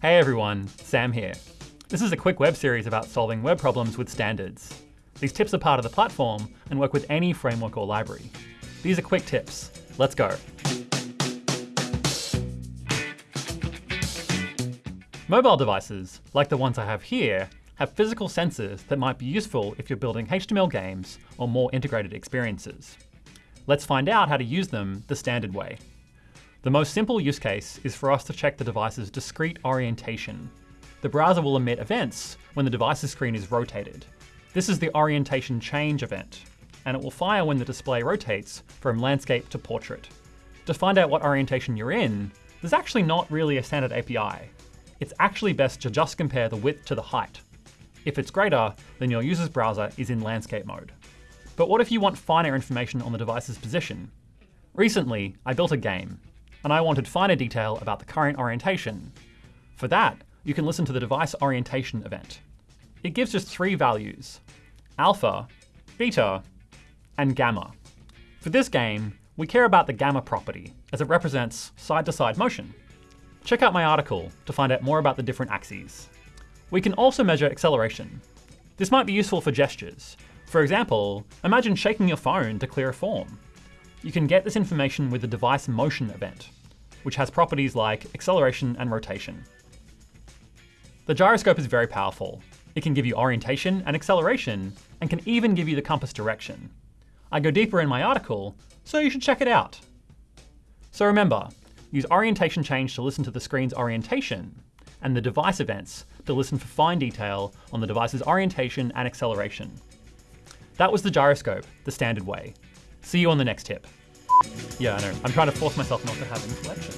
Hey everyone, Sam here. This is a quick web series about solving web problems with standards. These tips are part of the platform and work with any framework or library. These are quick tips. Let's go. Mobile devices, like the ones I have here, have physical sensors that might be useful if you're building HTML games or more integrated experiences. Let's find out how to use them the standard way. The most simple use case is for us to check the device's discrete orientation. The browser will emit events when the device's screen is rotated. This is the orientation change event, and it will fire when the display rotates from landscape to portrait. To find out what orientation you're in, there's actually not really a standard API. It's actually best to just compare the width to the height. If it's greater, then your user's browser is in landscape mode. But what if you want finer information on the device's position? Recently, I built a game, and I wanted finer detail about the current orientation. For that, you can listen to the device orientation event. It gives just three values, alpha, beta, and gamma. For this game, we care about the gamma property, as it represents side-to-side -side motion. Check out my article to find out more about the different axes. We can also measure acceleration. This might be useful for gestures. For example, imagine shaking your phone to clear a form. You can get this information with the device motion event, which has properties like acceleration and rotation. The gyroscope is very powerful. It can give you orientation and acceleration, and can even give you the compass direction. I go deeper in my article, so you should check it out. So remember, use orientation change to listen to the screen's orientation, and the device events to listen for fine detail on the device's orientation and acceleration. That was the gyroscope, the standard way. See you on the next tip. Yeah, I know. I'm trying to force myself not to have inflection.